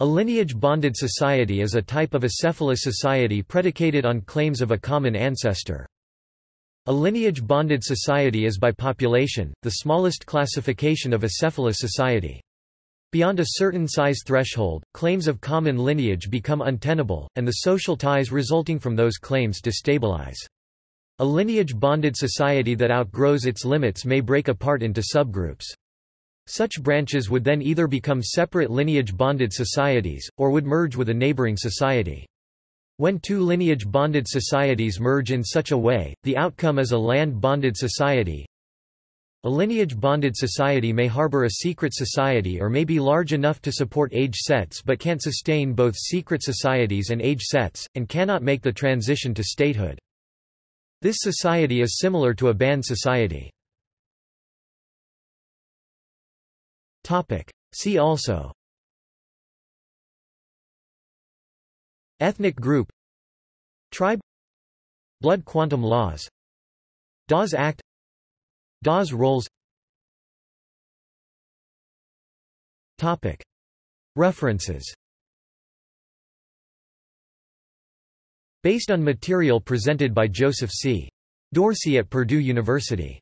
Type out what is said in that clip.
A lineage-bonded society is a type of acephalous society predicated on claims of a common ancestor. A lineage-bonded society is by population, the smallest classification of acephalous society. Beyond a certain size threshold, claims of common lineage become untenable, and the social ties resulting from those claims destabilize. A lineage-bonded society that outgrows its limits may break apart into subgroups. Such branches would then either become separate lineage-bonded societies, or would merge with a neighboring society. When two lineage-bonded societies merge in such a way, the outcome is a land-bonded society. A lineage-bonded society may harbor a secret society or may be large enough to support age sets but can't sustain both secret societies and age sets, and cannot make the transition to statehood. This society is similar to a band society. See also. Ethnic group. Tribe. Blood quantum laws. Dawes Act. Dawes rolls References. Based on material presented by Joseph C. Dorsey at Purdue University